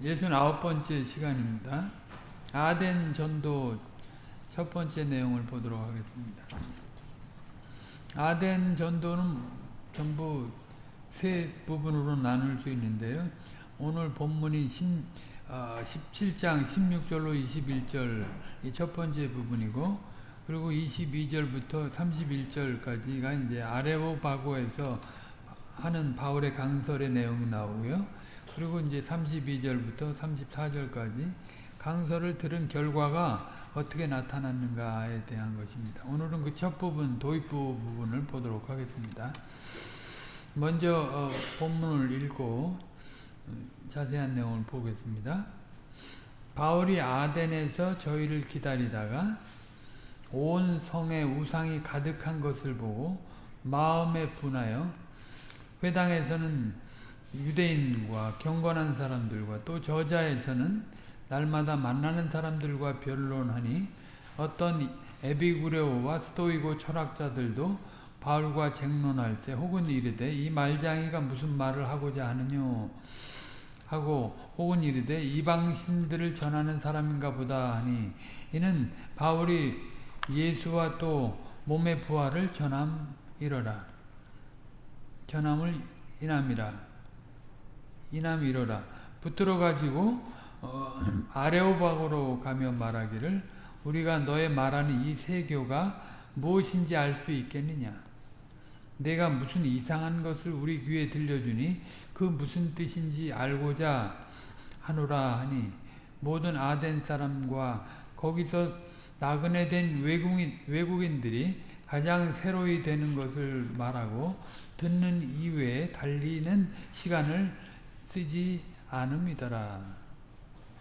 69번째 시간입니다. 아덴 전도 첫 번째 내용을 보도록 하겠습니다. 아덴 전도는 전부 세 부분으로 나눌 수 있는데요. 오늘 본문이 10, 어, 17장 16절로 21절 첫 번째 부분이고 그리고 22절부터 31절까지가 이제 아레오 바고에서 하는 바울의 강설의 내용이 나오고요. 그리고 이제 32절부터 34절까지 강설을 들은 결과가 어떻게 나타났는가에 대한 것입니다. 오늘은 그 첫 부분, 도입부 부분을 보도록 하겠습니다. 먼저 어, 본문을 읽고 자세한 내용을 보겠습니다. 바울이 아덴에서 저희를 기다리다가 온 성에 우상이 가득한 것을 보고 마음에 분하여 회당에서는 유대인과 경건한 사람들과 또 저자에서는 날마다 만나는 사람들과 변론하니 어떤 에비구레오와 스토이고 철학자들도 바울과 쟁론할 때 혹은 이르되 이 말장이가 무슨 말을 하고자 하느뇨? 하고 혹은 이르되 이방신들을 전하는 사람인가 보다 하니 이는 바울이 예수와 또 몸의 부활을 전함 이러라. 전함을 인함이라 인함이러라. 붙들어 가지고 어, 아레오박으로 가며 말하기를 우리가 너의 말하는 이 세교가 무엇인지 알 수 있겠느냐? 내가 무슨 이상한 것을 우리 귀에 들려주니 그 무슨 뜻인지 알고자 하노라 하니 모든 아덴 사람과 거기서 나그네 된 외국인, 외국인들이 가장 새로이 되는 것을 말하고 듣는 이외에 달리는 시간을 쓰지 않음이더라.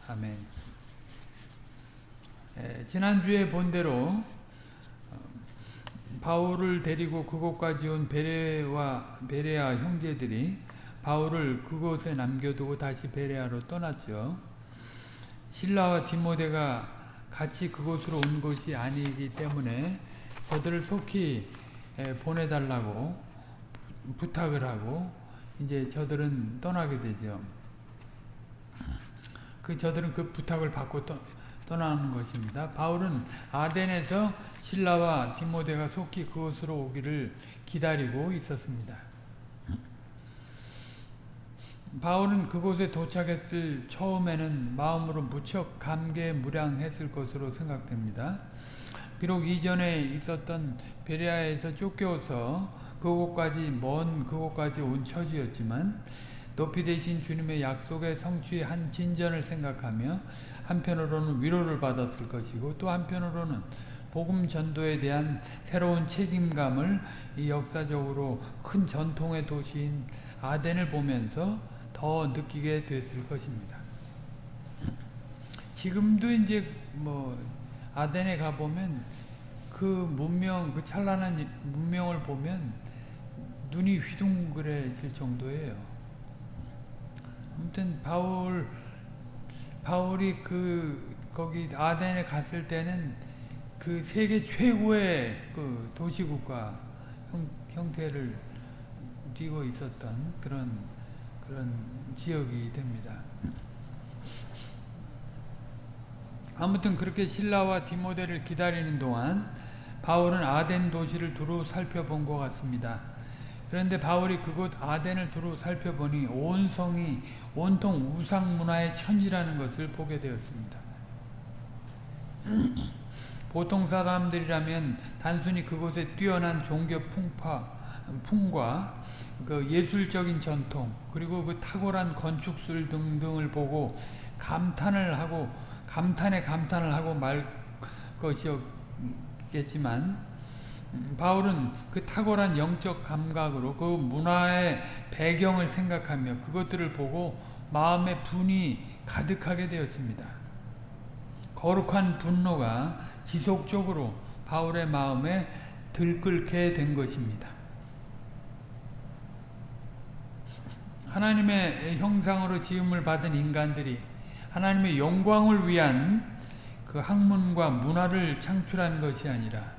아멘. 에, 지난주에 본대로 바울을 데리고 그곳까지 온 베레와 베레아 형제들이 바울을 그곳에 남겨두고 다시 베레아로 떠났죠. 신라와 디모데가 같이 그곳으로 온 것이 아니기 때문에 저들을 속히 보내달라고 부탁을 하고 이제 저들은 떠나게 되죠. 그 저들은 그 부탁을 받고 떠, 떠나는 것입니다. 바울은 아덴에서 신라와 디모데가 속히 그곳으로 오기를 기다리고 있었습니다. 바울은 그곳에 도착했을 처음에는 마음으로 무척 감개무량했을 것으로 생각됩니다. 비록 이전에 있었던 베레아에서 쫓겨서 그곳까지 먼 그곳까지 온 처지였지만 높이 되신 주님의 약속의 성취의 한 진전을 생각하며 한편으로는 위로를 받았을 것이고 또 한편으로는 복음 전도에 대한 새로운 책임감을 이 역사적으로 큰 전통의 도시인 아덴을 보면서 더 느끼게 됐을 것입니다. 지금도 이제 뭐 아덴에 가보면 그 문명, 그 찬란한 문명을 보면 눈이 휘둥그레질 정도예요. 아무튼 바울 바울이 그 거기 아덴에 갔을 때는 그 세계 최고의 그 도시국가 형, 형태를 띠고 있었던 그런 그런 지역이 됩니다. 아무튼 그렇게 신라와 디모데를 기다리는 동안 바울은 아덴 도시를 두루 살펴본 것 같습니다. 그런데 바울이 그곳 아덴을 두루 살펴보니 온 성이 온통 우상 문화의 천지라는 것을 보게 되었습니다. 보통 사람들이라면 단순히 그곳에 뛰어난 종교 풍파, 풍과 그 예술적인 전통 그리고 그 탁월한 건축술 등등을 보고 감탄을 하고 감탄에 감탄을 하고 말 것이었겠지만 바울은 그 탁월한 영적 감각으로 그 문화의 배경을 생각하며 그것들을 보고 마음의 분이 가득하게 되었습니다. 거룩한 분노가 지속적으로 바울의 마음에 들끓게 된 것입니다. 하나님의 형상으로 지음을 받은 인간들이 하나님의 영광을 위한 그 학문과 문화를 창출한 것이 아니라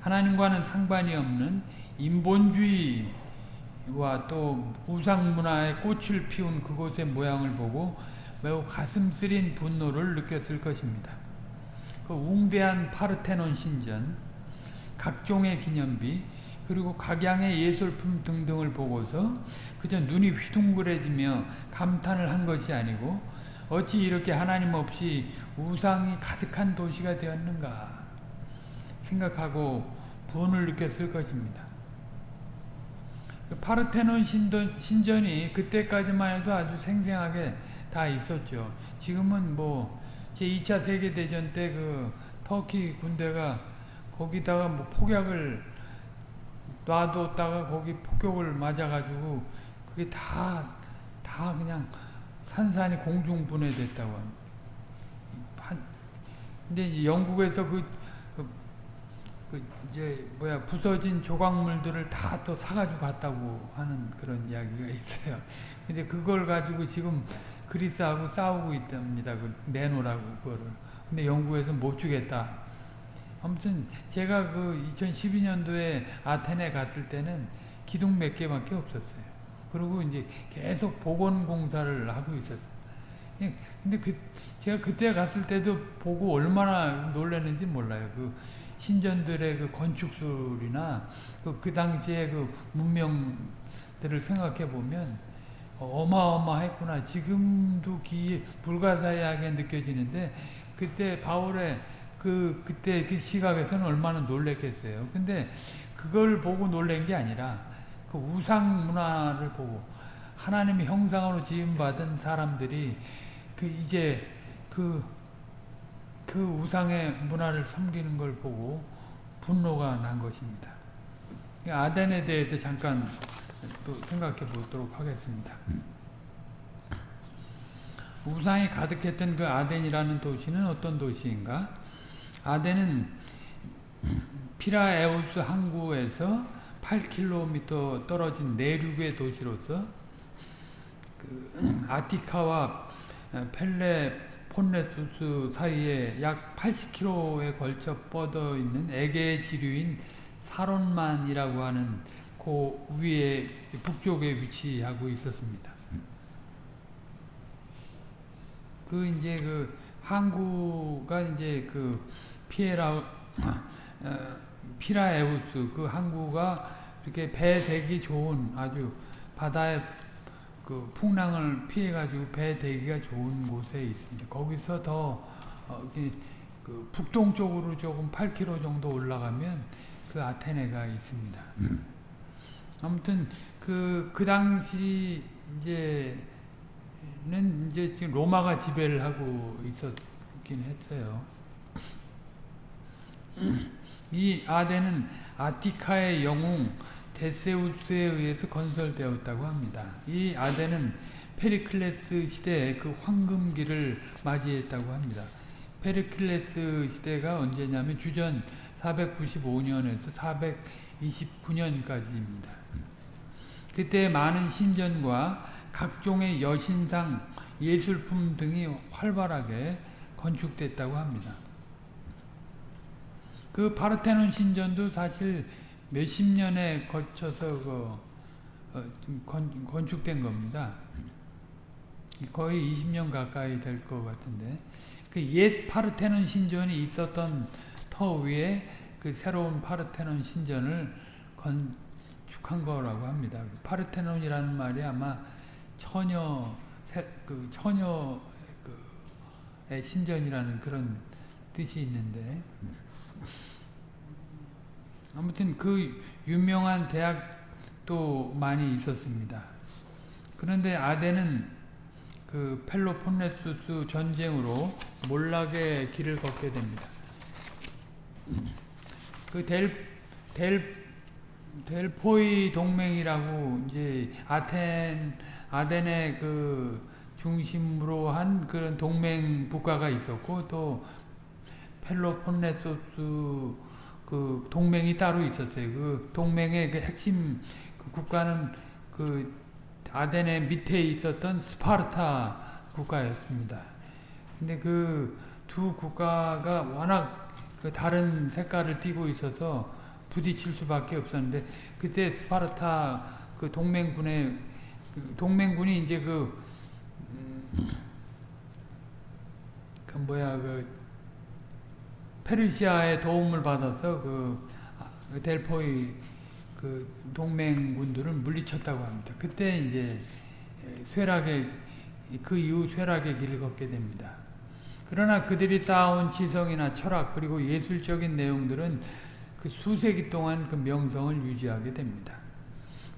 하나님과는 상관이 없는 인본주의와 또 우상 문화의 꽃을 피운 그곳의 모양을 보고 매우 가슴 쓰린 분노를 느꼈을 것입니다. 그 웅대한 파르테논 신전, 각종의 기념비, 그리고 각양의 예술품 등등을 보고서 그저 눈이 휘둥그레지며 감탄을 한 것이 아니고 어찌 이렇게 하나님 없이 우상이 가득한 도시가 되었는가 생각하고 분을 느꼈을 것입니다. 그 파르테논 신전, 신전 이 그때까지만 해도 아주 생생하게 다 있었죠. 지금은 뭐 제2차 세계대전 때 그 터키 군대가 거기다가 뭐 폭약을 놔뒀다가 거기 폭격을 맞아가지고 그게 다, 다 그냥 산산이 공중분해됐다고 합니다. 근데 영국에서 그, 그, 그, 이제 뭐야 부서진 조각물들을 다 또 사가지고 갔다고 하는 그런 이야기가 있어요. 근데 그걸 가지고 지금 그리스하고 싸우고 있답니다. 그 내놓으라고 그거를. 근데 영국에서 못 주겠다. 아무튼 제가 그 2012년도에 아테네 갔을 때는 기둥 몇 개밖에 없었어요. 그리고 이제 계속 복원 공사를 하고 있었어요. 예, 근데 그 제가 그때 갔을 때도 보고 얼마나 놀랐는지 몰라요. 그 신전들의 그 건축술이나 그, 그 당시에 그 문명들을 생각해 보면 어마어마했구나. 지금도 기 불가사의하게 느껴지는데 그때 바울의 그 그때 그 시각에서는 얼마나 놀랬겠어요. 근데 그걸 보고 놀란 게 아니라 그 우상 문화를 보고 하나님의 형상으로 지음 받은 사람들이 그 이제 그, 그 우상의 문화를 섬기는 걸 보고 분노가 난 것입니다. 아덴에 대해서 잠깐 또 생각해 보도록 하겠습니다. 우상이 가득했던 그 아덴이라는 도시는 어떤 도시인가? 아덴은 피라에우스 항구에서 8km 떨어진 내륙의 도시로서 그 아티카와 펠레 폰레수스 사이에 약 80km에 걸쳐 뻗어 있는 에게 지류인 사론만이라고 하는 그 위에 북쪽에 위치하고 있었습니다. 그 이제 그 항구가 이제 그 피에라 어, 피라에우스 그 항구가 이렇게 배 대기 좋은 아주 바다의 그 풍랑을 피해 가지고 배 대기가 좋은 곳에 있습니다. 거기서 더 어, 그 북동쪽으로 조금 8km 정도 올라가면 그 아테네가 있습니다. 음. 아무튼 그, 그 당시 이제는 이제 지금 로마가 지배를 하고 있었긴 했어요. 이 아덴은 아티카의 영웅 테세우스에 의해서 건설되었다고 합니다. 이 아덴은 페리클레스 시대의 그 황금기를 맞이했다고 합니다. 페리클레스 시대가 언제냐면 주전 495년에서 429년까지입니다. 그때 많은 신전과 각종의 여신상, 예술품 등이 활발하게 건축됐다고 합니다. 그 파르테논 신전도 사실 몇십 년에 거쳐서 그 어, 건, 건축된 겁니다. 거의 20년 가까이 될 것 같은데 그 옛 파르테논 신전이 있었던 터 위에 그 새로운 파르테논 신전을 건축한 거라고 합니다. 파르테논이라는 말이 아마 처녀 그 처녀의 신전이라는 그런 뜻이 있는데 아무튼 그 유명한 대학도 많이 있었습니다. 그런데 아덴은 그 펠로폰네수스 전쟁으로 몰락의 길을 걷게 됩니다. 그 델, 델, 델포이 동맹이라고 이제 아텐, 아덴의 그 중심으로 한 그런 동맹 국가가 있었고 또 펠로폰네소스 그 동맹이 따로 있었어요. 그 동맹의 그 핵심 그 국가는 그 아덴의 밑에 있었던 스파르타 국가였습니다. 근데 그 두 국가가 워낙 그 다른 색깔을 띠고 있어서 부딪힐 수밖에 없었는데 그때 스파르타 그 동맹군의 그 동맹군이 이제 그 음, 그 뭐야 그 페르시아의 도움을 받아서 그 아, 델포이 그 동맹군들을 물리쳤다고 합니다. 그때 이제 쇠락의 그 이후 쇠락의 길을 걷게 됩니다. 그러나 그들이 쌓아온 지성이나 철학 그리고 예술적인 내용들은 그 수세기 동안 그 명성을 유지하게 됩니다.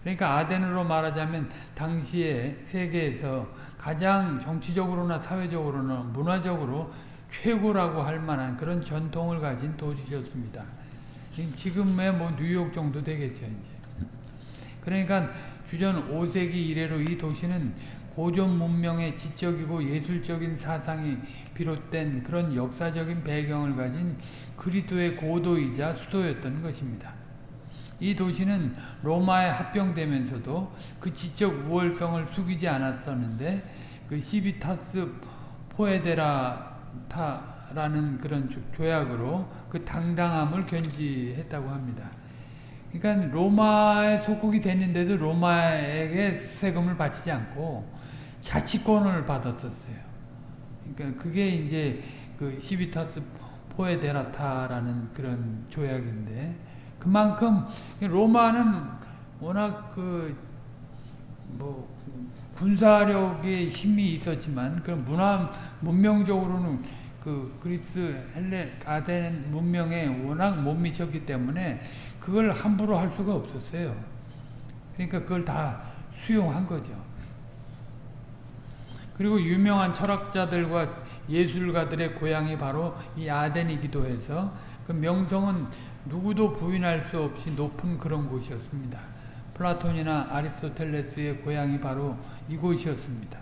그러니까 아덴으로 말하자면 당시에 세계에서 가장 정치적으로나 사회적으로나 문화적으로 최고라고 할 만한 그런 전통을 가진 도시였습니다. 지금의 뭐 뉴욕 정도 되겠죠, 이제. 그러니까 주전 5세기 이래로 이 도시는 고전 문명의 지적이고 예술적인 사상이 비롯된 그런 역사적인 배경을 가진 그리스도의 고도이자 수도였던 것입니다. 이 도시는 로마에 합병되면서도 그 지적 우월성을 숙이지 않았었는데 그 시비타스 포에데라 타라는 그런 조약으로 그 당당함을 견지했다고 합니다. 그러니까 로마에 속국이 됐는데도 로마에게 세금을 바치지 않고 자치권을 받았었어요. 그러니까 그게 이제 그 시비타스 포에데라타라는 그런 조약인데 그만큼 로마는 워낙 그 뭐 군사력의 힘이 있었지만 그 문화 문명적으로는 그 그리스 헬레 아덴 문명에 워낙 못 미쳤기 때문에 그걸 함부로 할 수가 없었어요. 그러니까 그걸 다 수용한 거죠. 그리고 유명한 철학자들과 예술가들의 고향이 바로 이 아덴이기도 해서 그 명성은 누구도 부인할 수 없이 높은 그런 곳이었습니다. 플라톤이나 아리스토텔레스의 고향이 바로 이곳이었습니다.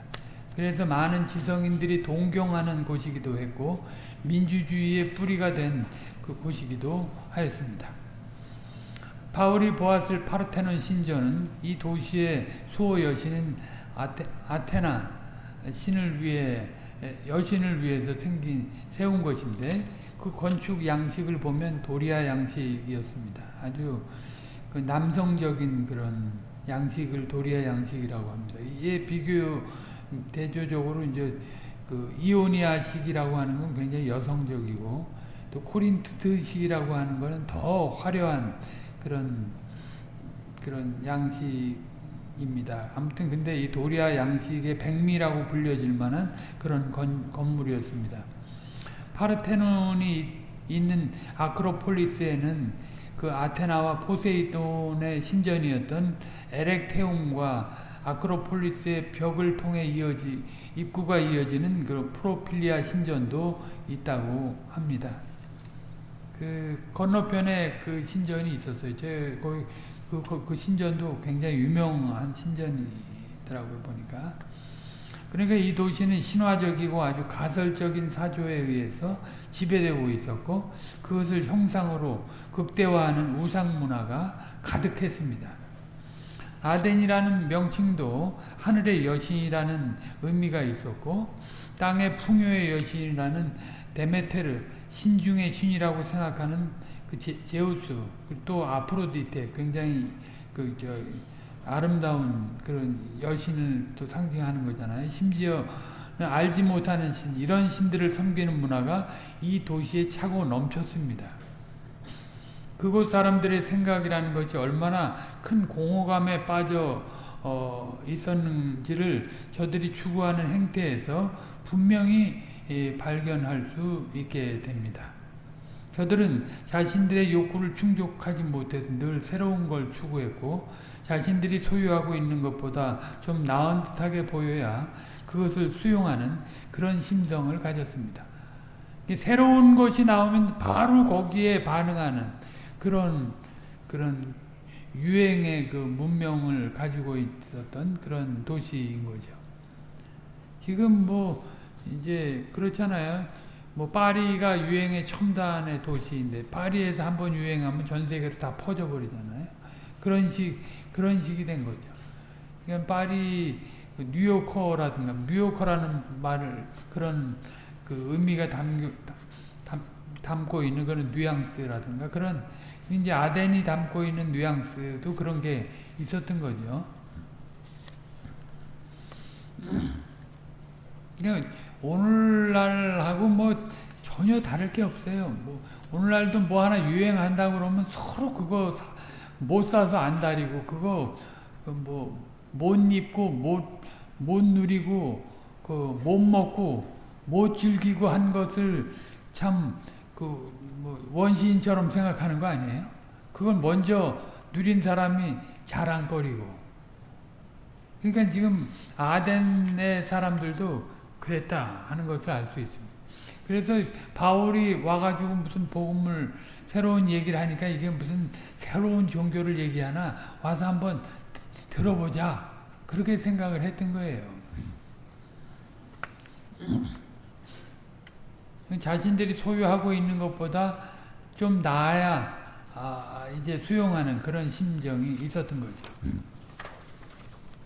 그래서 많은 지성인들이 동경하는 곳이기도 했고 민주주의의 뿌리가 된 그 곳이기도 하였습니다. 바울이 보았을 파르테논 신전은 이 도시의 수호 여신인 아테, 아테나 신을 위해 여신을 위해서 생긴 세운 것인데 그 건축 양식을 보면 도리아 양식이었습니다. 아주 그 남성적인 그런 양식을 도리아 양식이라고 합니다. 이에 비교 대조적으로 이제 그 이오니아식이라고 하는 건 굉장히 여성적이고 또 코린트식이라고 하는 것은 더 화려한 그런 그런 양식입니다. 아무튼 근데 이 도리아 양식의 백미라고 불려질 만한 그런 건, 건물이었습니다. 파르테논이 있는 아크로폴리스에는 그 아테나와 포세이돈의 신전이었던 에렉테움과 아크로폴리스의 벽을 통해 이어지 입구가 이어지는 그 프로필리아 신전도 있다고 합니다. 그 건너편에 그 신전이 있었어요. 제 거기 그, 그, 그 신전도 굉장히 유명한 신전이더라고요 보니까. 그러니까 이 도시는 신화적이고 아주 가설적인 사조에 의해서 지배되고 있었고 그것을 형상으로 극대화하는 우상 문화가 가득했습니다. 아덴이라는 명칭도 하늘의 여신이라는 의미가 있었고 땅의 풍요의 여신이라는 데메테르 신중의 신이라고 생각하는 그 제, 제우스 또 아프로디테 굉장히 그저 아름다운 그런 여신을 또 상징하는 거잖아요. 심지어 알지 못하는 신, 이런 신들을 섬기는 문화가 이 도시에 차고 넘쳤습니다. 그곳 사람들의 생각이라는 것이 얼마나 큰 공허감에 빠져 어, 있었는지를 저들이 추구하는 행태에서 분명히 예, 발견할 수 있게 됩니다. 저들은 자신들의 욕구를 충족하지 못해서 늘 새로운 걸 추구했고 자신들이 소유하고 있는 것보다 좀 나은 듯하게 보여야 그것을 수용하는 그런 심성을 가졌습니다. 새로운 것이 나오면 바로 거기에 반응하는 그런 그런 유행의 그 문명을 가지고 있었던 그런 도시인 거죠. 지금 뭐 이제 그렇잖아요. 뭐 파리가 유행의 첨단의 도시인데 파리에서 한번 유행하면 전 세계로 다 퍼져 버리잖아요. 그런 식 그런 식이 된 거죠. 그러니까 파리 그 뉴요커라든가 뉴요커라는 말을 그런 그 의미가 담겨, 담, 담고 있는 그런 뉘앙스라든가 그런 이제 아덴이 담고 있는 뉘앙스도 그런 게 있었던 거죠. 그러니까 오늘날하고 뭐 전혀 다를 게 없어요. 뭐 오늘날도 뭐 하나 유행한다 그러면 서로 그거 사- 못 사서 안 다리고 그거 뭐 못 입고 못 못 누리고 그 못 먹고 못 즐기고 한 것을 참 그 뭐 원시인처럼 생각하는 거 아니에요? 그걸 먼저 누린 사람이 자랑거리고 그러니까 지금 아덴의 사람들도 그랬다 하는 것을 알 수 있습니다. 그래서 바울이 와가지고 무슨 복음을 새로운 얘기를 하니까 이게 무슨 새로운 종교를 얘기하나 와서 한번 들어보자 그렇게 생각을 했던 거예요. 자신들이 소유하고 있는 것보다 좀 나아야 아, 이제 수용하는 그런 심정이 있었던 거죠.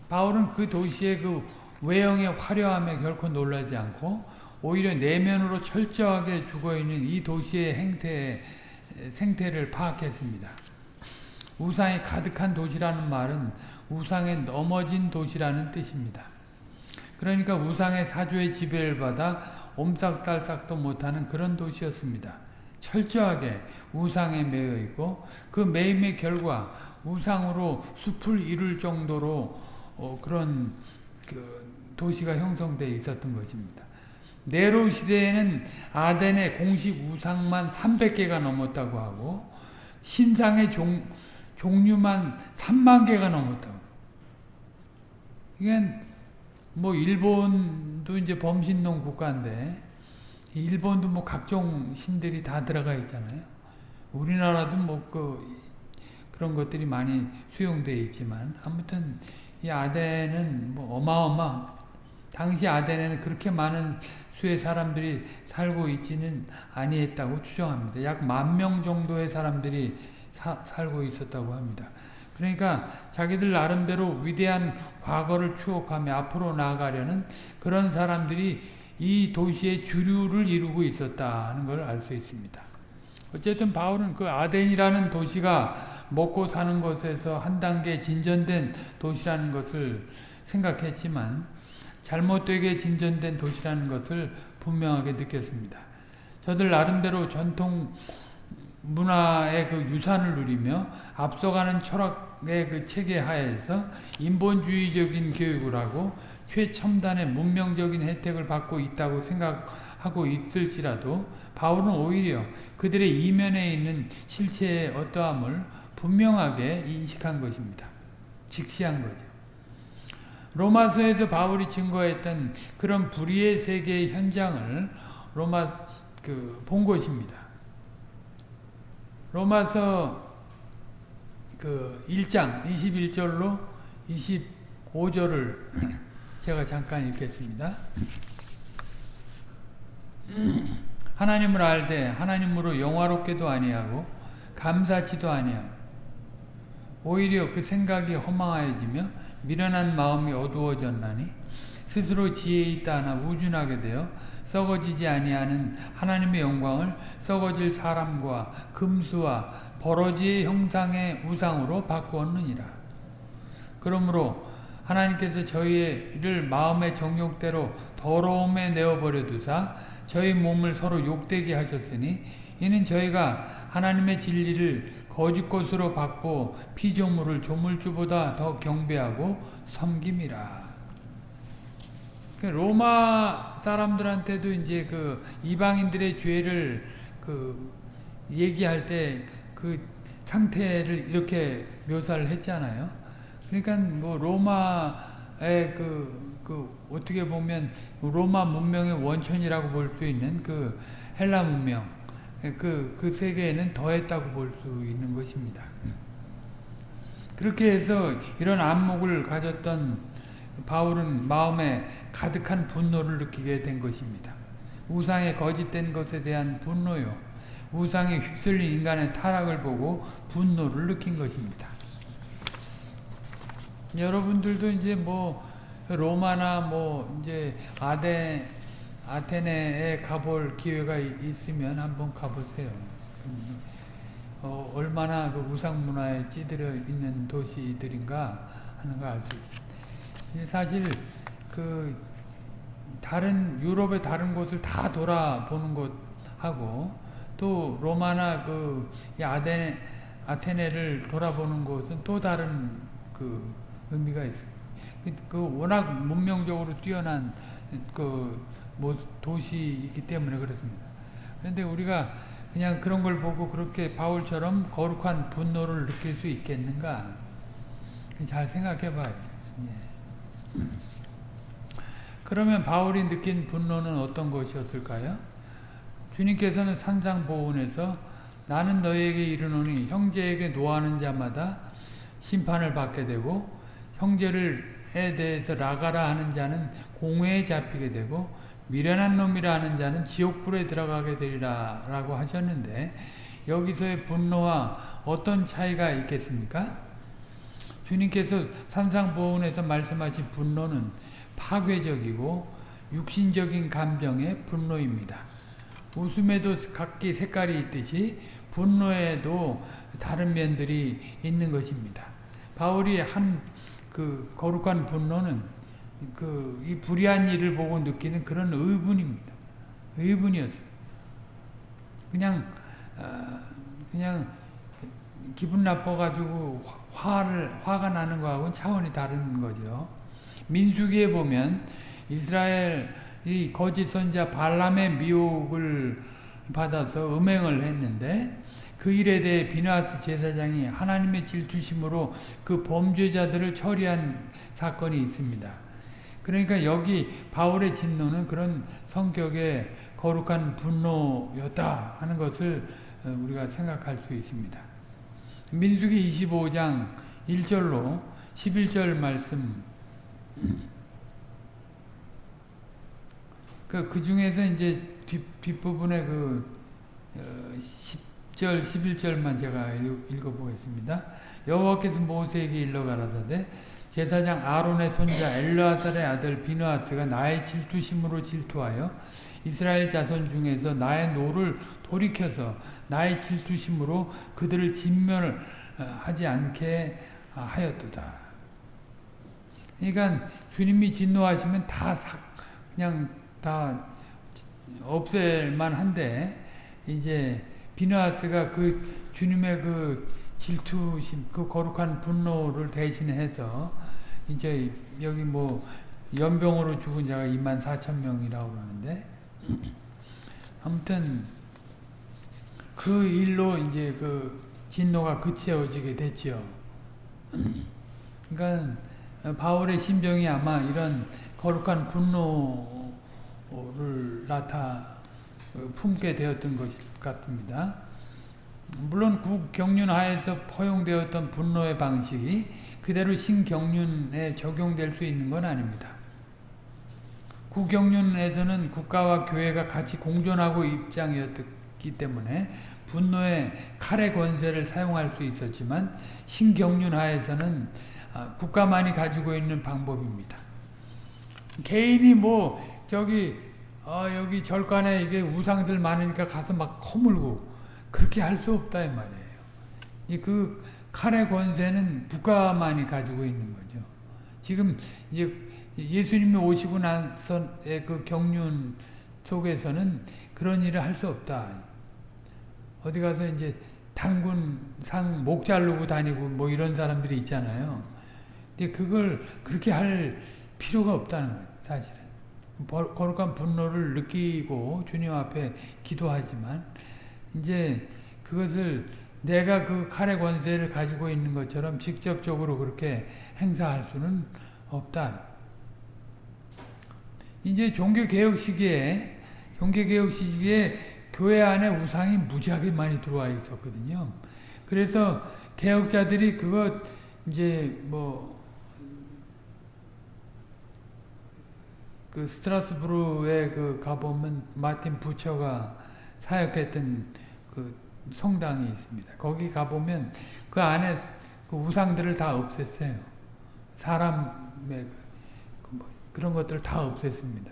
바울은 그 도시의 그 외형의 화려함에 결코 놀라지 않고 오히려 내면으로 철저하게 죽어있는 이 도시의 행태, 생태를 파악했습니다. 우상이 가득한 도시라는 말은 우상에 넘어진 도시라는 뜻입니다. 그러니까 우상의 사조의 지배를 받아 옴싹달싹도 못하는 그런 도시였습니다. 철저하게 우상에 매여 있고 그 매임의 결과 우상으로 숲을 이룰 정도로 어, 그런 그 도시가 형성되어 있었던 것입니다. 네로 시대에는 아덴의 공식 우상만 300개가 넘었다고 하고 신상의 종, 종류만 3만 개가 넘었다고. 이게 뭐 일본도 이제 범신론 국가인데 일본도 뭐 각종 신들이 다 들어가 있잖아요. 우리나라도 뭐 그 그런 것들이 많이 수용되어 있지만 아무튼 이 아덴은 뭐 어마어마 당시 아덴에는 그렇게 많은 수의 사람들이 살고 있지는 아니했다고 추정합니다. 약 만 명 정도의 사람들이 사, 살고 있었다고 합니다. 그러니까 자기들 나름대로 위대한 과거를 추억하며 앞으로 나아가려는 그런 사람들이 이 도시의 주류를 이루고 있었다는 걸 알 수 있습니다. 어쨌든 바울은 그 아덴이라는 도시가 먹고 사는 것에서 한 단계 진전된 도시라는 것을 생각했지만 잘못되게 진전된 도시라는 것을 분명하게 느꼈습니다. 저들 나름대로 전통 문화의 그 유산을 누리며 앞서가는 철학의 그 체계 하에서 인본주의적인 교육을 하고 최첨단의 문명적인 혜택을 받고 있다고 생각하고 있을지라도 바울은 오히려 그들의 이면에 있는 실체의 어떠함을 분명하게 인식한 것입니다. 직시한 거죠. 로마서에서 바울이 증거했던 그런 불의의 세계의 현장을 로마 그 본 것입니다. 로마서 그 1장 21절로 25절을 제가 잠깐 읽겠습니다. 하나님을 알되 하나님으로 영화롭게도 아니하고 감사치도 아니하고 오히려 그 생각이 허망하여지며 미련한 마음이 어두워졌나니 스스로 지혜 있다 하나 우준하게 되어 썩어지지 아니하는 하나님의 영광을 썩어질 사람과 금수와 버러지의 형상의 우상으로 바꾸었느니라. 그러므로 하나님께서 저희를 마음의 정욕대로 더러움에 내어버려 두사 저희 몸을 서로 욕되게 하셨으니 이는 저희가 하나님의 진리를 거짓 것으로 받고 피조물을 조물주보다 더 경배하고 섬김이라. 로마 사람들한테도 이제 그 이방인들의 죄를 그 얘기할 때 그 상태를 이렇게 묘사를 했잖아요. 그러니까 뭐 로마의 그, 그 어떻게 보면 로마 문명의 원천이라고 볼 수 있는 그 헬라 문명 그, 그 세계에는 더했다고 볼 수 있는 것입니다. 그렇게 해서 이런 안목을 가졌던 바울은 마음에 가득한 분노를 느끼게 된 것입니다. 우상의 거짓된 것에 대한 분노요. 우상에 휩쓸린 인간의 타락을 보고 분노를 느낀 것입니다. 여러분들도 이제 뭐 로마나 뭐 이제 아데 아테네에 가볼 기회가 있으면 한번 가보세요. 어, 얼마나 그 우상 문화에 찌들어 있는 도시들인가 하는 걸 알 수 있습니다. 사실 그 다른 유럽의 다른 곳을 다 돌아보는 곳하고 또 로마나 그 아데 아테네를 돌아보는 곳은 또 다른 그 의미가 있어요. 그, 그 워낙 문명적으로 뛰어난 그 뭐 도시이기 때문에 그렇습니다. 그런데 우리가 그냥 그런 걸 보고 그렇게 바울처럼 거룩한 분노를 느낄 수 있겠는가? 잘 생각해 봐야죠. 예. 그러면 바울이 느낀 분노는 어떤 것이었을까요? 주님께서는 산상보훈에서 나는 너에게 이르노니 형제에게 노하는 자마다 심판을 받게 되고 형제를 에 대해서 라가라 하는 자는 공회에 잡히게 되고 미련한 놈이라 하는 자는 지옥불에 들어가게 되리라 라고 하셨는데 여기서의 분노와 어떤 차이가 있겠습니까? 주님께서 산상보훈에서 말씀하신 분노는 파괴적이고 육신적인 감정의 분노입니다. 웃음에도 각기 색깔이 있듯이 분노에도 다른 면들이 있는 것입니다. 바울이 한 그 거룩한 분노는 그 이 불의한 일을 보고 느끼는 그런 의분입니다. 의분이었어요. 그냥 어, 그냥 기분 나빠가지고 화를 화가 나는 거하고는 차원이 다른 거죠. 민수기에 보면 이스라엘이 거짓 선자 발람의 미혹을 받아서 음행을 했는데 그 일에 대해 비나스 제사장이 하나님의 질투심으로 그 범죄자들을 처리한 사건이 있습니다. 그러니까 여기 바울의 진노는 그런 성격의 거룩한 분노였다 하는 것을 우리가 생각할 수 있습니다. 민수기 25장 1절로 11절 말씀 그, 그 중에서 이제 뒷, 뒷부분에 그, 어, 10절, 11절만 제가 읽어 보겠습니다. 여호와께서 모세에게 일러 가라사대 제사장 아론의 손자 엘르아살의 아들 비느하스가 나의 질투심으로 질투하여 이스라엘 자손 중에서 나의 노를 돌이켜서 나의 질투심으로 그들을 진멸하지 않게 하였도다. 그러니까 주님이 진노하시면 다 그냥 다 없앨만 한데 이제 비느하스가 그 주님의 그 질투심, 그 거룩한 분노를 대신해서 이제 여기 뭐 연병으로 죽은 자가 2만 4천 명이라고 그러는데 아무튼 그 일로 이제 그 진노가 그치어지게 됐죠. 그러니까 바울의 심정이 아마 이런 거룩한 분노를 나타 품게 되었던 것 같습니다. 물론 국경륜 하에서 허용되었던 분노의 방식이 그대로 신경륜에 적용될 수 있는 건 아닙니다. 국경륜에서는 국가와 교회가 같이 공존하고 입장이었기 때문에 분노의 칼의 권세를 사용할 수 있었지만 신경륜 하에서는 아, 국가만이 가지고 있는 방법입니다. 개인이 뭐 저기 어 여기 절간에 이게 우상들 많으니까 가서 막 허물고 그렇게 할 수 없다 이 말이에요. 이 그 칼의 권세는 국가만이 가지고 있는 거죠. 지금 이제 예수님이 오시고 나서의 그 경륜 속에서는 그런 일을 할 수 없다. 어디 가서 이제 당군 상 목 자르고 다니고 뭐 이런 사람들이 있잖아요. 근데 그걸 그렇게 할 필요가 없다는 거예요, 사실은. 거룩한 분노를 느끼고 주님 앞에 기도하지만 이제 그것을 내가 그 칼의 권세를 가지고 있는 것처럼 직접적으로 그렇게 행사할 수는 없다. 이제 종교개혁 시기에 종교개혁 시기에 교회 안에 우상이 무지하게 많이 들어와 있었거든요. 그래서 개혁자들이 그것 이제 뭐 그 스트라스부르에 그 가보면 마틴 부처가 사역했던 그 성당이 있습니다. 거기 가보면 그 안에 그 우상들을 다 없앴어요. 사람의 그뭐 그런 것들을 다 없앴습니다.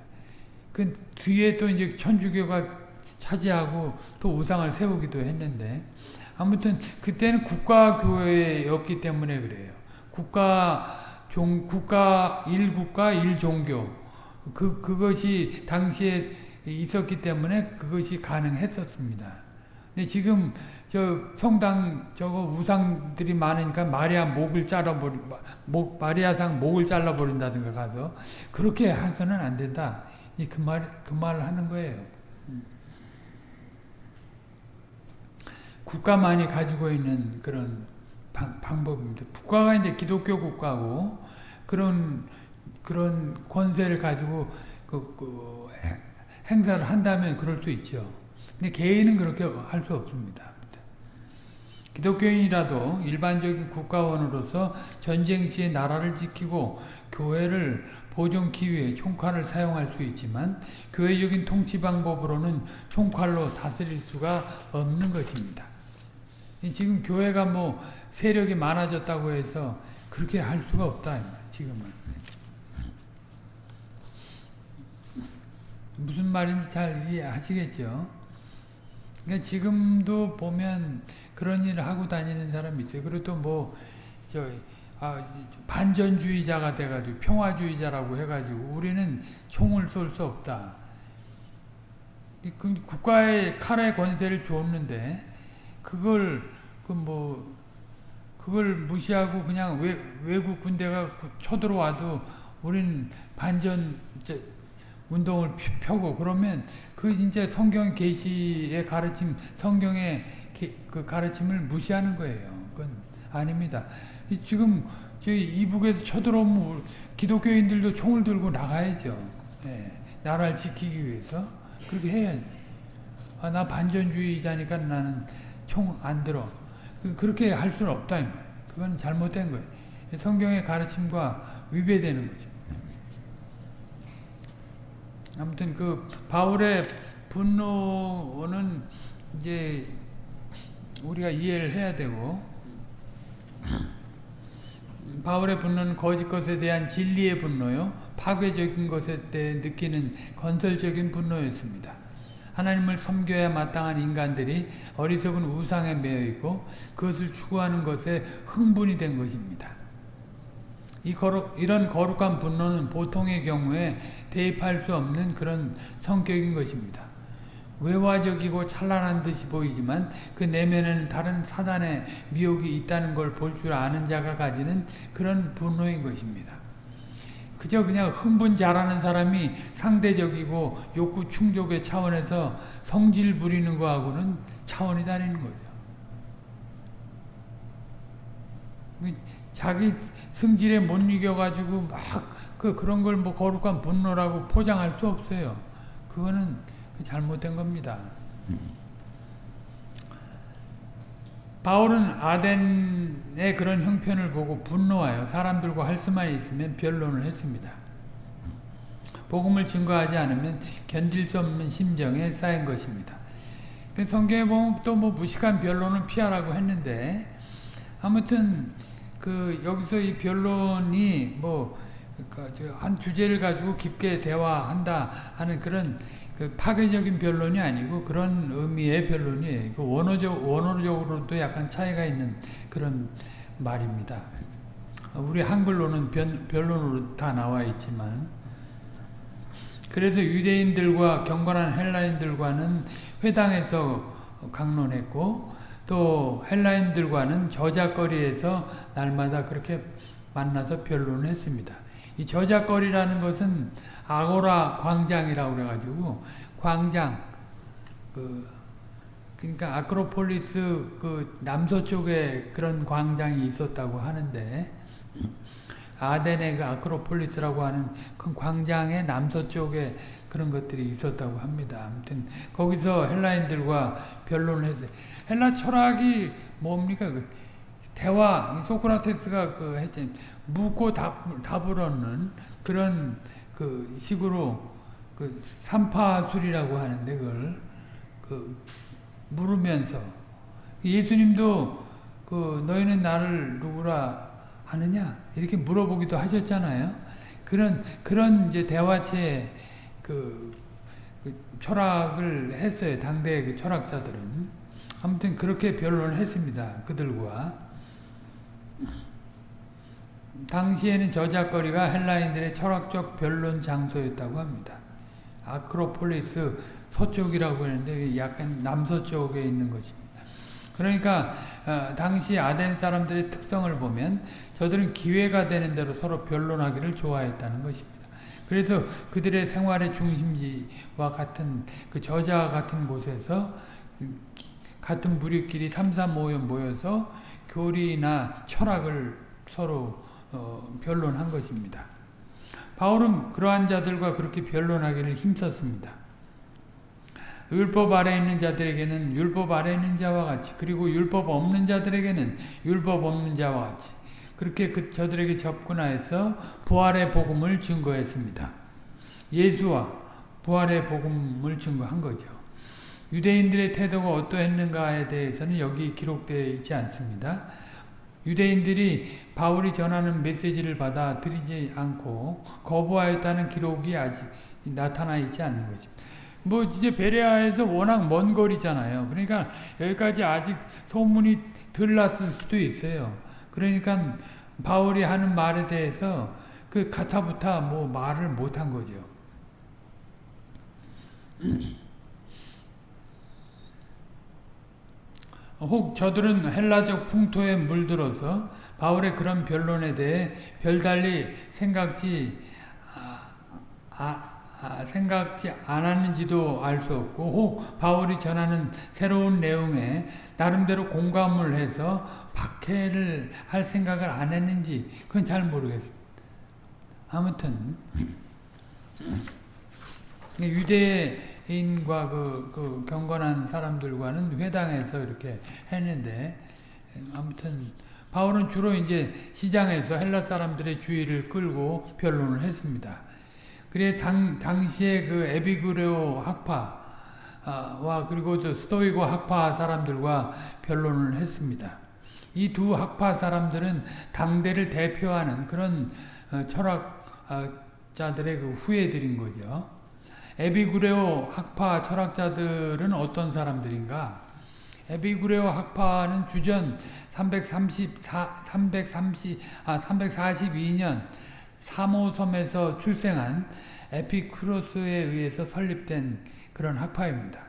그 뒤에 또 이제 천주교가 차지하고 또 우상을 세우기도 했는데 아무튼 그때는 국가교회였기 때문에 그래요. 국가 종 국가 일국가 일종교 그 그것이 당시에 있었기 때문에 그것이 가능했었습니다. 근데 지금 저 성당 저거 우상들이 많으니까 마리아 목을 잘라버리 목 마리아상 목을 잘라버린다든가 가서 그렇게 해서는 안 된다. 이그말그 하는 거예요. 국가만이 가지고 있는 그런 방, 방법입니다. 국가가 이제 기독교 국가고 그런 그런 권세를 가지고 그, 그 행사를 한다면 그럴 수 있죠. 근데 개인은 그렇게 할 수 없습니다. 기독교인이라도 일반적인 국가원으로서 전쟁 시에 나라를 지키고 교회를 보존기 위해 총칼을 사용할 수 있지만 교회적인 통치 방법으로는 총칼로 다스릴 수가 없는 것입니다. 지금 교회가 뭐 세력이 많아졌다고 해서 그렇게 할 수가 없다. 지금은. 무슨 말인지 잘 이해하시겠죠? 그러니까 지금도 보면 그런 일을 하고 다니는 사람이 있어요. 그리고 또 뭐, 저, 아, 반전주의자가 돼가지고 평화주의자라고 해가지고 우리는 총을 쏠 수 없다. 그 국가의 칼의 권세를 주었는데 그걸 그 뭐 그걸 무시하고 그냥 외, 외국 군대가 쳐들어와도 우린 반전 운동을 펴고 그러면 그 진짜 성경 계시의 가르침, 성경의 그 가르침을 무시하는 거예요. 그건 아닙니다. 지금 저희 이북에서 쳐들어오면 기독교인들도 총을 들고 나가야죠. 네. 나라를 지키기 위해서 그렇게 해야지. 아, 나 반전주의자니까 나는 총 안 들어. 그, 그렇게 할 수는 없다. 그건 잘못된 거예요. 성경의 가르침과 위배되는 거죠. 아무튼 그 바울의 분노는 이제 우리가 이해를 해야 되고 바울의 분노는 거짓 것에 대한 진리의 분노요 파괴적인 것에 대해 느끼는 건설적인 분노였습니다. 하나님을 섬겨야 마땅한 인간들이 어리석은 우상에 매여 있고 그것을 추구하는 것에 흥분이 된 것입니다. 이 거룩, 이런 거룩한 분노는 보통의 경우에 대입할 수 없는 그런 성격인 것입니다. 외화적이고 찬란한 듯이 보이지만 그 내면에는 다른 사단의 미혹이 있다는 걸 볼 줄 아는 자가 가지는 그런 분노인 것입니다. 그저 그냥 흥분 잘하는 사람이 상대적이고 욕구 충족의 차원에서 성질 부리는 거하고는 차원이 다르는 거죠. 자기 승질에 못 이겨가지고 막 그 그런 걸 뭐 거룩한 분노라고 포장할 수 없어요. 그거는 잘못된 겁니다. 바울은 아덴의 그런 형편을 보고 분노하여 사람들과 할 수만 있으면 변론을 했습니다. 복음을 증거하지 않으면 견딜 수 없는 심정에 쌓인 것입니다. 그 성경에 보면 또 뭐 무식한 변론을 피하라고 했는데 아무튼 그 여기서 이 변론이 뭐한 그러니까 주제를 가지고 깊게 대화한다 하는 그런 그 파괴적인 변론이 아니고 그런 의미의 변론이에요. 그 원어적 원어적으로도 약간 차이가 있는 그런 말입니다. 우리 한글로는 변, 변론으로 다 나와 있지만 그래서 유대인들과 경건한 헬라인들과는 회당에서 강론했고 또 헬라인들과는 저작거리에서 날마다 그렇게 만나서 변론을 했습니다. 이 저작거리라는 것은 아고라 광장이라고 그래가지고 광장 그 그러니까 아크로폴리스 그 남서쪽에 그런 광장이 있었다고 하는데 아덴의 그 아크로폴리스라고 하는 큰 광장의 남서쪽에 그런 것들이 있었다고 합니다. 아무튼 거기서 헬라인들과 변론을 했어요. 헬라 철학이 뭡니까? 그 대화, 소크라테스가 그 했던 묻고 답, 답을 얻는 그런 그 식으로 그 삼파술이라고 하는데 그걸 그 물으면서 예수님도 그 너희는 나를 누구라 하느냐 이렇게 물어보기도 하셨잖아요. 그런 그런 이제 대화체 그, 그 철학을 했어요. 당대 그 철학자들은 아무튼 그렇게 변론을 했습니다. 그들과 당시에는 저작거리가 헬라인들의 철학적 변론 장소였다고 합니다. 아크로폴리스 서쪽이라고 했는데 약간 남서쪽에 있는 것입니다. 그러니까 어, 당시 아덴 사람들의 특성을 보면 저들은 기회가 되는 대로 서로 변론하기를 좋아했다는 것입니다. 그래서 그들의 생활의 중심지와 같은 그 저자 같은 곳에서 같은 무리끼리 삼삼 모여 모여서 교리나 철학을 서로 어, 변론한 것입니다. 바울은 그러한 자들과 그렇게 변론하기를 힘썼습니다. 율법 아래 있는 자들에게는 율법 아래 있는 자와 같이 그리고 율법 없는 자들에게는 율법 없는 자와 같이 그렇게 그 저들에게 접근하여서 부활의 복음을 증거했습니다. 예수와 부활의 복음을 증거한 거죠. 유대인들의 태도가 어떠했는가에 대해서는 여기 기록되어 있지 않습니다. 유대인들이 바울이 전하는 메시지를 받아들이지 않고 거부하였다는 기록이 아직 나타나 있지 않는 것입니다. 뭐 이제 베레아에서 워낙 먼 거리잖아요. 그러니까 여기까지 아직 소문이 덜 났을 수도 있어요. 그러니까 바울이 하는 말에 대해서 그 가타부타 뭐 말을 못한 거죠. 혹 저들은 헬라적 풍토에 물들어서 바울의 그런 변론에 대해 별달리 생각지 아, 아, 아, 생각지 않았는지도 알 수 없고 혹 바울이 전하는 새로운 내용에 나름대로 공감을 해서 박해를 할 생각을 안 했는지 그건 잘 모르겠습니다. 아무튼 유대인과 그, 그 경건한 사람들과는 회당에서 이렇게 했는데 아무튼 바울은 주로 이제 시장에서 헬라 사람들의 주의를 끌고 변론을 했습니다. 그래 당 당시에 그 에비그레오 학파와 그리고 저 스토이고 학파 사람들과 변론을 했습니다. 이 두 학파 사람들은 당대를 대표하는 그런 철학자들의 그 후예들인 거죠. 에비구레오 학파 철학자들은 어떤 사람들인가? 에비구레오 학파는 주전 334, 330, 아, 342년 사모섬에서 출생한 에피크로스에 의해서 설립된 그런 학파입니다.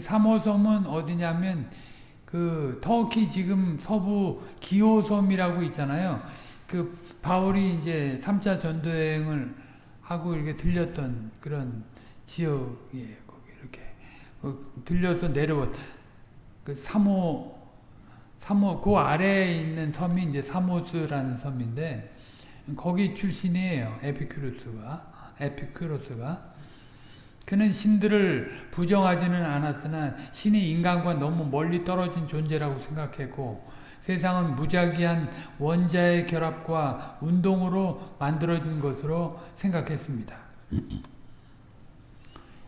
사모섬은 어디냐면 그 터키 지금 서부 기호섬이라고 있잖아요. 그 바울이 이제 3차 전도행을 하고 이렇게 들렸던 그런 지역이에요. 거기 이렇게 그 들려서 내려왔 그 사모 사모 그 아래에 있는 섬이 이제 사모스라는 섬인데 거기 출신이에요. 에피큐로스가 에피큐로스가 그는 신들을 부정하지는 않았으나 신이 인간과 너무 멀리 떨어진 존재라고 생각했고 세상은 무작위한 원자의 결합과 운동으로 만들어진 것으로 생각했습니다.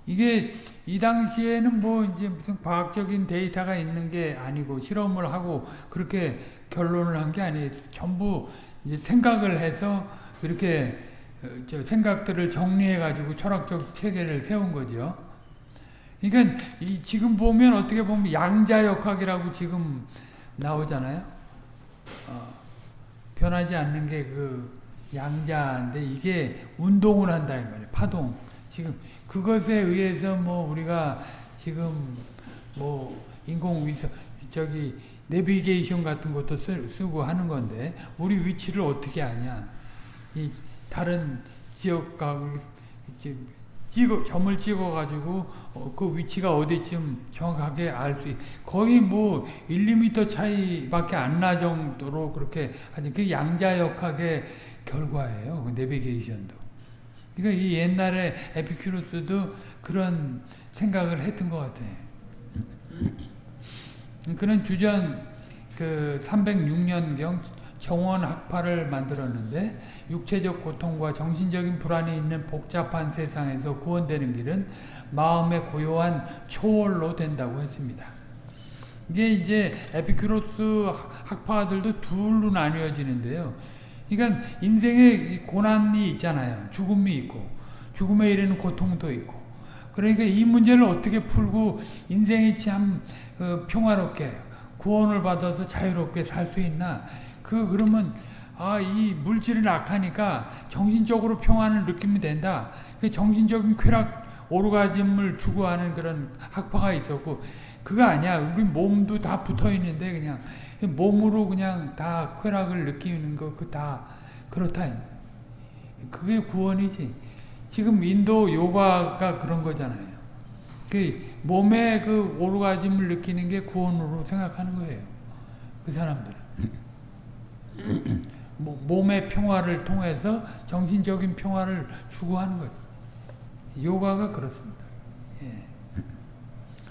이게 이 당시에는 뭐 이제 무슨 과학적인 데이터가 있는 게 아니고 실험을 하고 그렇게 결론을 한 게 아니에요. 전부 이제 생각을 해서 이렇게 저 생각들을 정리해 가지고 철학적 체계를 세운 거죠. 그러니까 이 지금 보면 어떻게 보면 양자역학이라고 지금 나오잖아요. 어, 변하지 않는 게 그 양자인데 이게 운동을 한다 이 말이에요. 파동. 지금 그것에 의해서 뭐 우리가 지금 뭐 인공위성 저기 내비게이션 같은 것도 쓰, 고 하는 건데 우리 위치를 어떻게 아냐? 이 다른 지역과 찍어 점을 찍어 가지고 어, 그 위치가 어디쯤 정확하게 알수 있. 거의 뭐 1, 2m 차이밖에 안 나 정도로 그렇게 하는 그 양자역학의 결과예요. 그 내비게이션도. 그러니까 이 옛날에 에피큐로스도 그런 생각을 했던 것 같아. 그는 주전 그 306년경 정원 학파를 만들었는데 육체적 고통과 정신적인 불안이 있는 복잡한 세상에서 구원되는 길은 마음의 고요한 초월로 된다고 했습니다. 이게 이제 에피큐로스 학파들도 둘로 나뉘어지는데요. 그러니까 인생에 고난이 있잖아요. 죽음이 있고 죽음에 이르는 고통도 있고 그러니까 이 문제를 어떻게 풀고 인생이 참 어, 평화롭게 구원을 받아서 자유롭게 살 수 있나 그 그러면 아, 이 물질은 악하니까 정신적으로 평안을 느끼면 된다. 그 정신적인 쾌락, 오르가즘을 추구하는 그런 학파가 있었고, 그거 아니야. 우리 몸도 다 붙어 있는데, 그냥, 몸으로 그냥 다 쾌락을 느끼는 거, 그 다, 그렇다. 그게 구원이지. 지금 인도 요가가 그런 거잖아요. 그 몸의 그 오르가즘을 느끼는 게 구원으로 생각하는 거예요. 그 사람들은. 몸의 평화를 통해서 정신적인 평화를 추구하는 거죠. 요가가 그렇습니다. 예.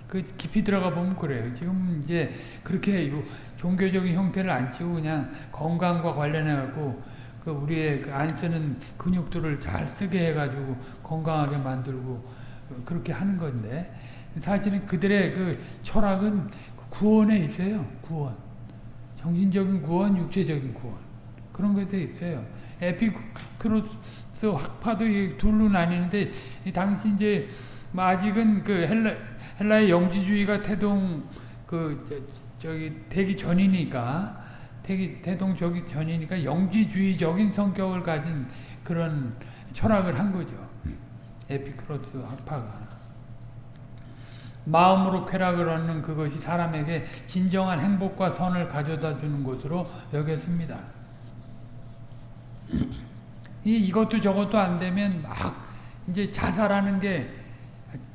그 깊이 들어가 보면 그래요. 지금 이제 그렇게 종교적인 형태를 안 치고 그냥 건강과 관련해 갖고 그 우리의 그 안 쓰는 근육들을 잘 쓰게 해가지고 건강하게 만들고 그렇게 하는 건데 사실은 그들의 그 철학은 구원에 있어요. 구원. 정신적인 구원, 육체적인 구원. 그런 것도 있어요. 에피크로스 학파도 둘로 나뉘는데 당시 이제 뭐 아직은 그 헬라 헬라의 영지주의가 태동 그 저, 기 되기 전이니까 태동 저기 전이니까 영지주의적인 성격을 가진 그런 철학을 한 거죠. 에피크로스 학파가. 마음으로 쾌락을 얻는 그것이 사람에게 진정한 행복과 선을 가져다 주는 것으로 여겼습니다. 이, 이것도 저것도 안 되면 막 이제 자살하는 게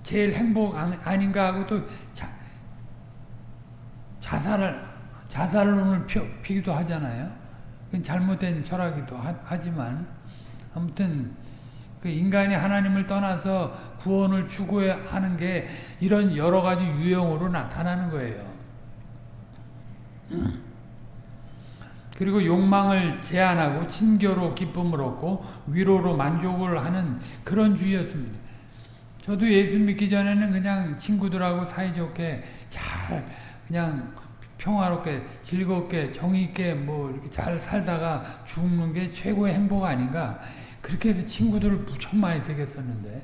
제일 행복 아닌가 하고 또 자, 자살을 자살론을 피, 기도 하잖아요. 잘못된 철학이기도 하, 지만 아무튼 그 인간이 하나님을 떠나서 구원을 추구하는 게 이런 여러 가지 유형으로 나타나는 거예요. 그리고 욕망을 제한하고 친교로 기쁨을 얻고 위로로 만족을 하는 그런 주의였습니다. 저도 예수 믿기 전에는 그냥 친구들하고 사이좋게 잘 그냥 평화롭게 즐겁게 정의 있게 뭐 이렇게 잘 살다가 죽는 게 최고의 행복 아닌가 그렇게 해서 친구들을 무척 많이 되겠었는데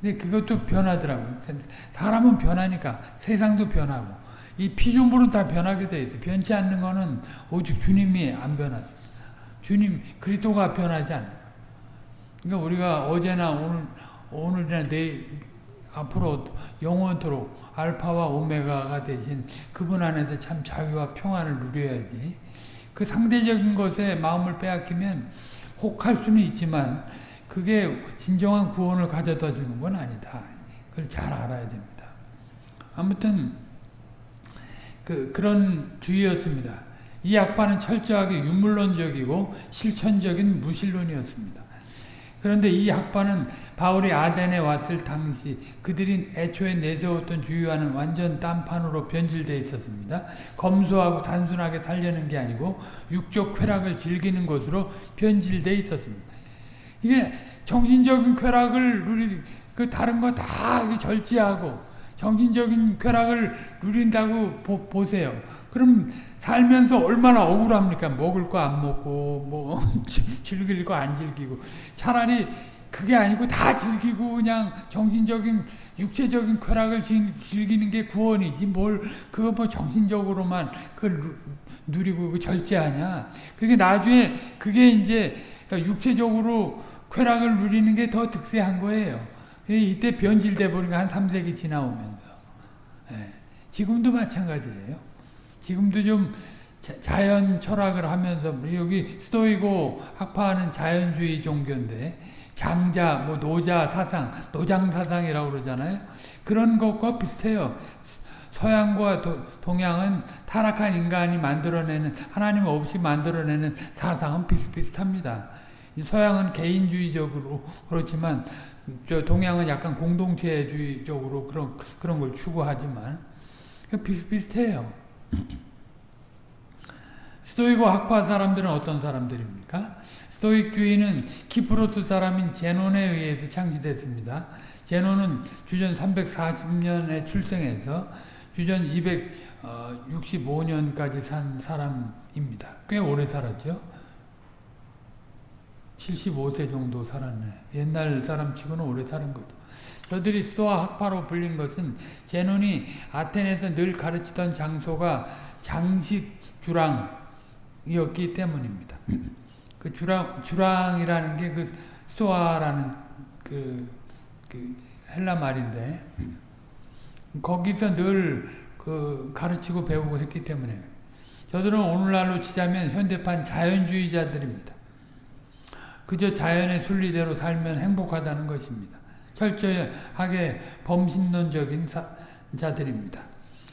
근데 그것도 변하더라고요. 사람은 변하니까 세상도 변하고 이 피조물은 다 변하게 돼 있어. 변치 않는 거는 오직 주님이 안 변하죠. 주님 그리스도가 변하지 않는 그러니까 우리가 어제나 오늘 오늘이나 내일 앞으로 영원토록 알파와 오메가가 되신 그분 안에서 참 자유와 평안을 누려야지. 그 상대적인 것에 마음을 빼앗기면 혹할 수는 있지만 그게 진정한 구원을 가져다 주는 건 아니다. 그걸 잘 알아야 됩니다. 아무튼 그 그런 주의였습니다. 이 약반은 철저하게 유물론적이고 실천적인 무신론이었습니다. 그런데 이 학파는 바울이 아덴에 왔을 당시 그들이 애초에 내세웠던 주의와는 완전 딴판으로 변질되어 있었습니다. 검소하고 단순하게 살려는 게 아니고 육적 쾌락을 즐기는 것으로 변질되어 있었습니다. 이게 정신적인 쾌락을 누리 그 다른 거 다 절제하고 정신적인 쾌락을 누린다고 보, 보세요. 그럼 살면서 얼마나 억울합니까? 먹을 거 안 먹고 뭐 즐길 거 안 즐기고. 차라리 그게 아니고 다 즐기고 그냥 정신적인 육체적인 쾌락을 즐기는 게 구원이지 뭘 그거 뭐 정신적으로만 그걸 누리고 절제하냐 그게 나중에 그게 이제 육체적으로 쾌락을 누리는 게 더 득세한 거예요. 이때 변질돼 버린 한 3세기 지나오면서. 예. 지금도 마찬가지예요 지금도 좀 자연 철학을 하면서 여기 스토이고 학파하는 자연주의 종교인데 장자, 뭐 노자 사상, 노장 사상이라고 그러잖아요. 그런 것과 비슷해요. 서양과 도, 동양은 타락한 인간이 만들어내는 하나님 없이 만들어내는 사상은 비슷비슷합니다. 서양은 개인주의적으로 그렇지만 저 동양은 약간 공동체주의적으로 그런 그런 걸 추구하지만 비슷비슷해요. 스토이고 학파 사람들은 어떤 사람들입니까? 스토익주의는 키프로스 사람인 제논에 의해서 창시됐습니다. 제논은 주전 340년에 출생해서 주전 265년까지 산 사람입니다. 꽤 오래 살았죠. 75세 정도 살았네. 옛날 사람 치고는 오래 사는 거죠. 저들이 스토아 학파로 불린 것은 제논이 아테네에서 늘 가르치던 장소가 장식 주랑 이었기 때문입니다. 그 주랑 주랑이라는 게그 스토아라는 그, 그 헬라 말인데 거기서 늘 그 가르치고 배우고 했기 때문에 저들은 오늘날로 치자면 현대판 자연주의자들입니다. 그저 자연의 순리대로 살면 행복하다는 것입니다. 철저하게 범신론적인 사, 자들입니다.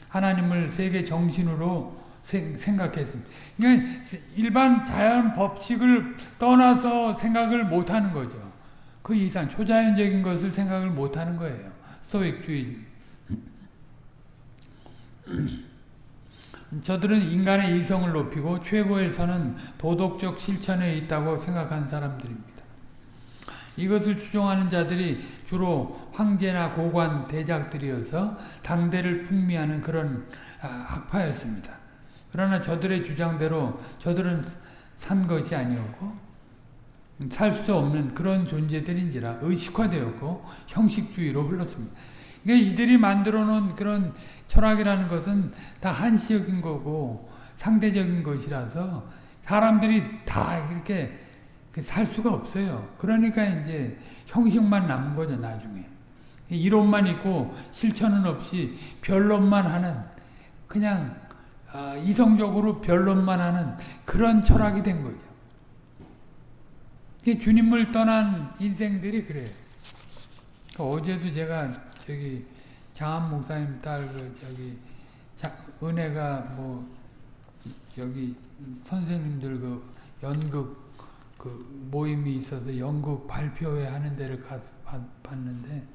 하나님을 세계 정신으로 생각했습니다. 그러니까 일반 자연 법칙을 떠나서 생각을 못하는 거죠. 그 이상 초자연적인 것을 생각을 못하는 거예요. 소익주의. 저들은 인간의 이성을 높이고 최고에서는 도덕적 실천에 있다고 생각한 사람들입니다. 이것을 추종하는 자들이 주로 황제나 고관, 대작들이어서 당대를 풍미하는 그런 학파였습니다. 그러나 저들의 주장대로 저들은 산 것이 아니었고 살 수 없는 그런 존재들인지라 의식화되었고 형식주의로 흘렀습니다. 그러니까 이들이 만들어 놓은 그런 철학이라는 것은 다 한시적인 거고 상대적인 것이라서 사람들이 다 이렇게 살 수가 없어요. 그러니까 이제 형식만 남은 거죠, 나중에. 이론만 있고 실천은 없이 변론만 하는 그냥 아, 이성적으로 변론만 하는 그런 철학이 된 거죠. 주님을 떠난 인생들이 그래요. 어제도 제가 저기 장한 목사님 딸 그 저기 자, 은혜가 뭐 여기 선생님들 그 연극 그 모임이 있어서 연극 발표회 하는 데를 가서 봤는데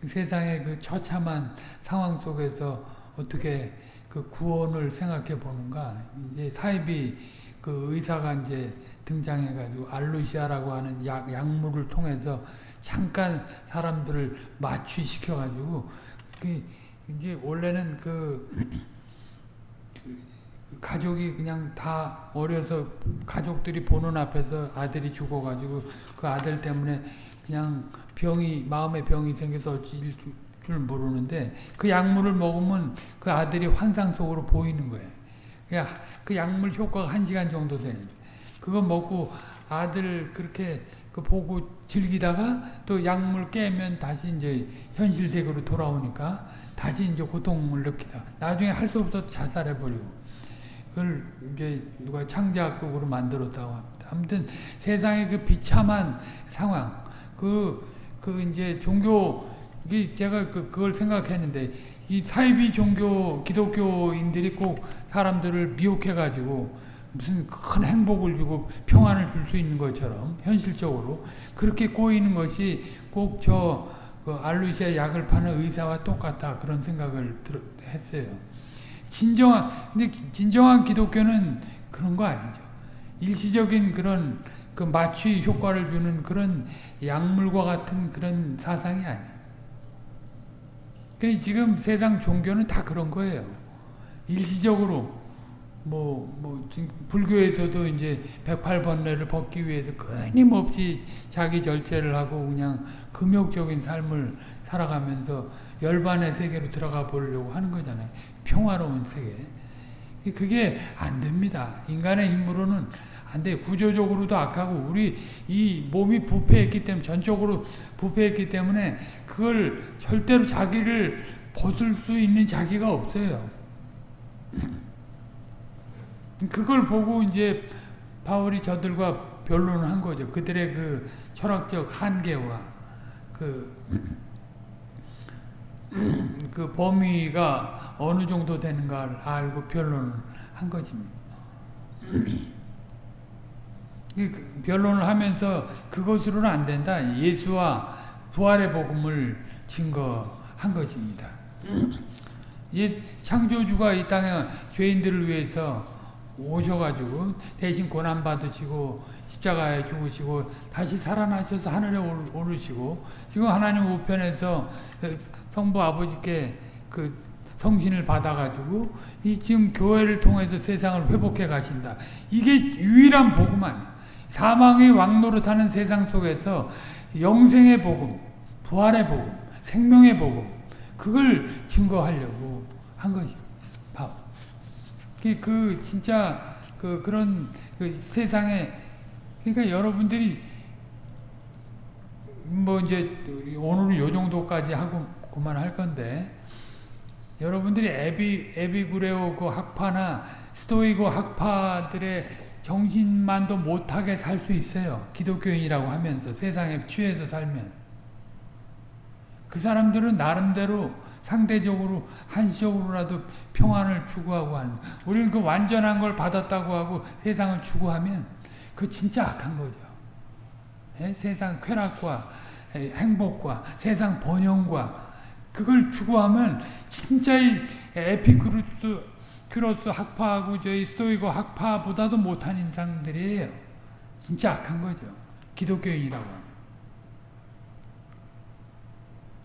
그 세상의 그 처참한 상황 속에서 어떻게 그 구원을 생각해 보는가? 이제 사이비 그 의사가 이제 등장해 가지고 알루시아라고 하는 약, 약물을 통해서 잠깐 사람들을 마취시켜 가지고 그 이제 원래는 그, 그 가족이 그냥 다 어려서 가족들이 보는 앞에서 아들이 죽어가지고 그 아들 때문에 그냥 병이 마음의 병이 생겨서 어찌 줄 모르는데 그 약물을 먹으면 그 아들이 환상 속으로 보이는 거예요. 그 약물 효과가 한 시간 정도 되는데 그거 먹고 아들 그렇게 그 보고 즐기다가 또 약물 깨면 다시 이제 현실 세계로 돌아오니까 다시 이제 고통을 느끼다. 나중에 할 수 없어서 자살해 버리고. 그걸 이제 누가 창작극으로 만들었다고 합니다. 아무튼 세상의 그 비참한 상황, 그, 그 이제 종교, 이 제가 그, 그걸 생각했는데, 이 사이비 종교, 기독교인들이 꼭 사람들을 미혹해가지고, 무슨 큰 행복을 주고 평안을 줄 수 있는 것처럼 현실적으로 그렇게 꼬이는 것이 꼭저 그 알루시아 약을 파는 의사와 똑같다 그런 생각을 들, 했어요. 진정한 근데 진정한 기독교는 그런 거 아니죠. 일시적인 그런 그 마취 효과를 주는 그런 약물과 같은 그런 사상이 아니에요. 그러니까 지금 세상 종교는 다 그런 거예요. 일시적으로 뭐, 뭐, 불교에서도 이제 108번뇌를 벗기 위해서 끊임없이 자기 절제를 하고 그냥 금욕적인 삶을 살아가면서 열반의 세계로 들어가 보려고 하는 거잖아요. 평화로운 세계. 그게 안 됩니다. 인간의 힘으로는 안 돼. 구조적으로도 악하고 우리 이 몸이 부패했기 때문에 전적으로 부패했기 때문에 그걸 절대로 자기를 벗을 수 있는 자기가 없어요. 그걸 보고 이제 바울이 저들과 변론을 한 거죠. 그들의 그 철학적 한계와 그, 그 범위가 어느 정도 되는가를 알고 변론을 한 것입니다. 그 변론을 하면서 그것으로는 안 된다. 예수와 부활의 복음을 증거한 것입니다. 창조주가 이 땅에 죄인들을 위해서 오셔가지고 대신 고난 받으시고 십자가에 죽으시고 다시 살아나셔서 하늘에 오르시고 지금 하나님 우편에서 그 성부 아버지께 그 성신을 받아가지고 이 지금 교회를 통해서 세상을 회복해 가신다. 이게 유일한 복음 아니에요. 사망의 왕노로 사는 세상 속에서 영생의 복음, 부활의 복음, 생명의 복음 그걸 증거하려고 한 것입니다. 그 진짜 그 그런 그 세상에 그러니까 여러분들이 뭐 이제 오늘은 요 정도까지 하고 그만 할 건데 여러분들이 에비 에비구레오 그 학파나 스토이고 학파들의 정신만도 못하게 살 수 있어요. 기독교인이라고 하면서 세상에 취해서 살면 그 사람들은 나름대로 상대적으로 한시적으로라도 평안을 추구하고 하는 우리는 그 완전한 걸 받았다고 하고 세상을 추구하면 그 진짜 악한 거죠. 예? 세상 쾌락과 행복과 세상 번영과 그걸 추구하면 진짜 이 에피크루스 큐로스 학파하고 저희 스토이고 학파보다도 못한 인생들이에요. 진짜 악한 거죠. 기독교인이라고.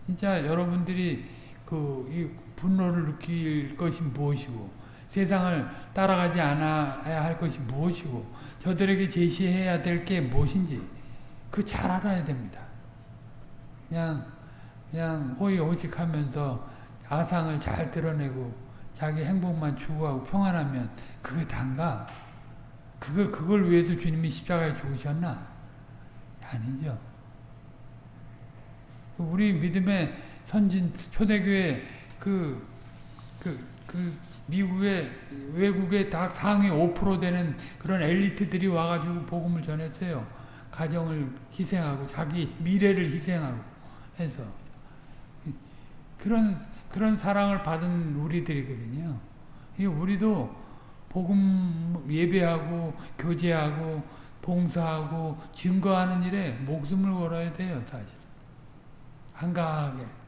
진짜 여러분들이 그 이 분노를 느낄 것이 무엇이고 세상을 따라가지 않아야 할 것이 무엇이고 저들에게 제시해야 될 게 무엇인지 그 잘 알아야 됩니다. 그냥 그냥 호의호식하면서 아상을 잘 드러내고 자기 행복만 추구하고 평안하면 그게 단가? 그걸 그걸 위해서 주님이 십자가에 죽으셨나? 아니죠. 우리 믿음의 선진 초대교회 그, 그, 그 미국의 외국의 다 상위 5% 되는 그런 엘리트들이 와가지고 복음을 전했어요. 가정을 희생하고 자기 미래를 희생하고 해서 그런 그런 사랑을 받은 우리들이거든요. 우리도 복음 예배하고 교제하고 봉사하고 증거하는 일에 목숨을 걸어야 돼요, 사실. 한가하게.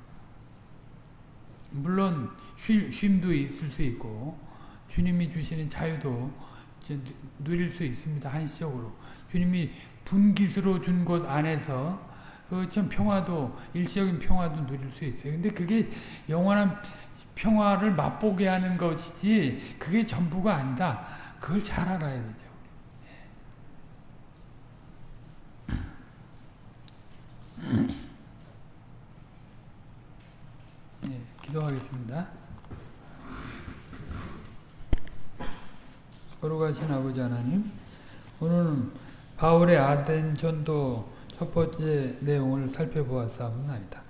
물론 쉼, 쉼도 있을 수 있고 주님이 주시는 자유도 누릴 수 있습니다. 한시적으로. 주님이 분깃으로 준 곳 안에서 그참 평화도 일시적인 평화도 누릴 수 있어요. 근데 그게 영원한 평화를 맛보게 하는 것이지 그게 전부가 아니다. 그걸 잘 알아야 되죠. 네, 기도하겠습니다. 거룩하신 아버지 하나님, 오늘은 바울의 아덴 전도 첫 번째 내용을 살펴보았사옵나이다.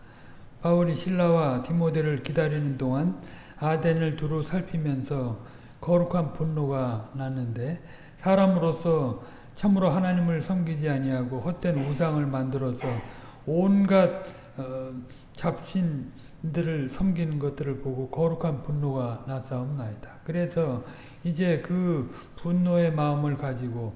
바울이 신라와 디모데를 기다리는 동안 아덴을 두루 살피면서 거룩한 분노가 났는데 사람으로서 참으로 하나님을 섬기지 아니하고 헛된 우상을 만들어서 온갖 어, 잡신 들을 섬기는 것들을 보고 거룩한 분노가 났사옵나이다. 그래서 이제 그 분노의 마음을 가지고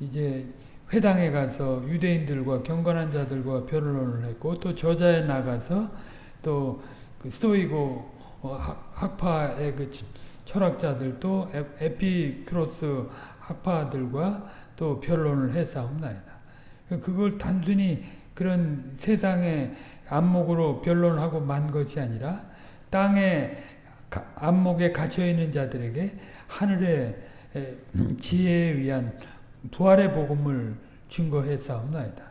이제 회당에 가서 유대인들과 경건한 자들과 변론을 했고 또 저자에 나가서 또 그 스토이고 어, 학파의 그 철학자들도 에피크로스 학파들과 또 변론을 했사옵나이다. 그걸 단순히 그런 세상의 안목으로 변론하고 만 것이 아니라 땅의 안목에 갇혀 있는 자들에게 하늘의 지혜에 의한 부활의 복음을 증거했사옵나이다.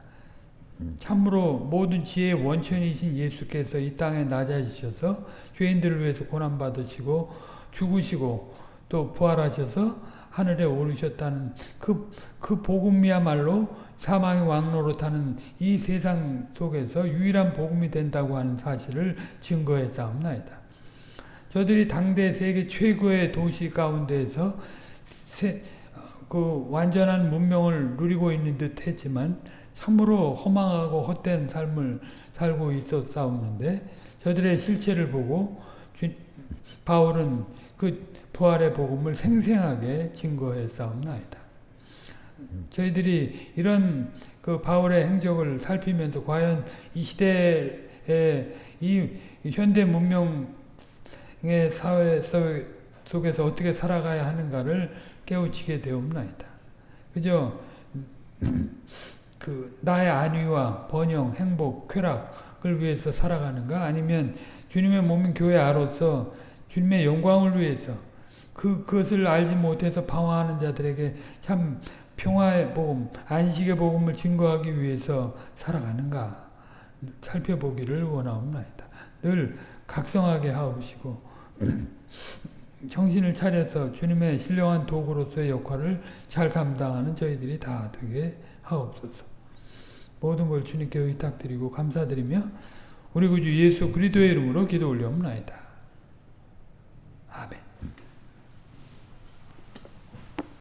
참으로 모든 지혜의 원천이신 예수께서 이 땅에 낮아지셔서 죄인들을 위해서 고난받으시고 죽으시고 또 부활하셔서 하늘에 오르셨다는 그, 그 복음이야말로 사망의 타는 이 세상 속에서 유일한 복음이 된다고 하는 사실을 증거했사옵나이다. 저들이 당대 세계 최고의 도시 가운데에서 세, 그 완전한 문명을 누리고 있는 듯 했지만 참으로 허망하고 헛된 삶을 살고 있었사옵는데 저들의 실체를 보고 주, 바울은 그 부활의 복음을 생생하게 증거했사옵나이다. 저희들이 이런 그 바울의 행적을 살피면서 과연 이 시대의 이 현대 문명의 사회 속에서 어떻게 살아가야 하는가를 깨우치게 되옵나이다. 그죠? 그 나의 안위와 번영, 행복, 쾌락을 위해서 살아가는가? 아니면 주님의 몸인 교회 아로서 주님의 영광을 위해서 그 그것을 알지 못해서 방황하는 자들에게 참 평화의 복음, 안식의 복음을 증거하기 위해서 살아가는가? 살펴보기를 원하옵나이다. 늘 각성하게 하옵시고 정신을 차려서 주님의 신령한 도구로서의 역할을 잘 감당하는 저희들이 다 되게 하옵소서. 모든 걸 주님께 의탁드리고 감사드리며 우리 구주 예수 그리스도의 이름으로 기도 올려옵나이다. 아멘.